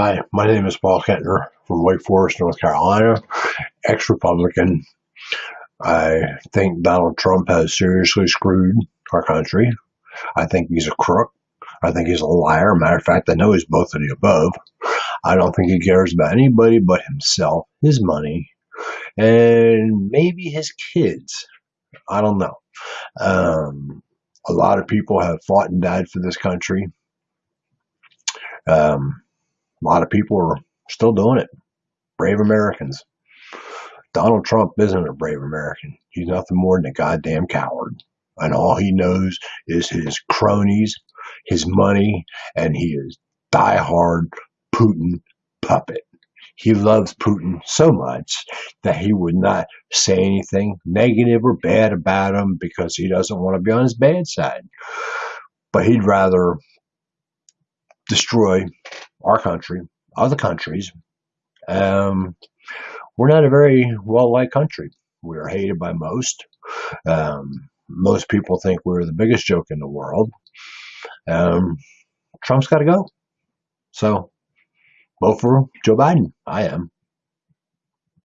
Hi, my name is Paul Kentner from Wake Forest, North Carolina, ex Republican. I think Donald Trump has seriously screwed our country. I think he's a crook. I think he's a liar. Matter of fact, I know he's both of the above. I don't think he cares about anybody but himself, his money, and maybe his kids. I don't know. Um, a lot of people have fought and died for this country. Um, a lot of people are still doing it. Brave Americans. Donald Trump isn't a brave American. He's nothing more than a goddamn coward. And all he knows is his cronies, his money, and he is diehard Putin puppet. He loves Putin so much that he would not say anything negative or bad about him because he doesn't want to be on his bad side. But he'd rather destroy our country, other countries. Um, we're not a very well liked country. We are hated by most. Um, most people think we're the biggest joke in the world. Um, Trump's got to go. So vote for Joe Biden. I am.